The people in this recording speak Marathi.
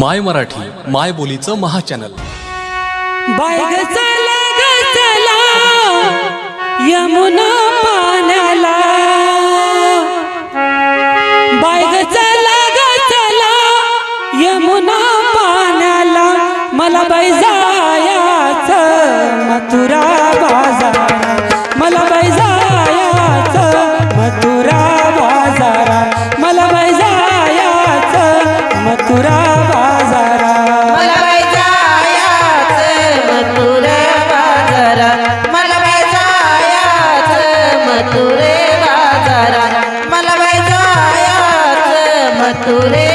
माय मराठी माय बोलीचं महाचॅनल. बाय ग चला यमुना पाण्याला. बाय ग यमुना पाण्याला. मला बाय जायाचं मथुरा बाजार. তোরে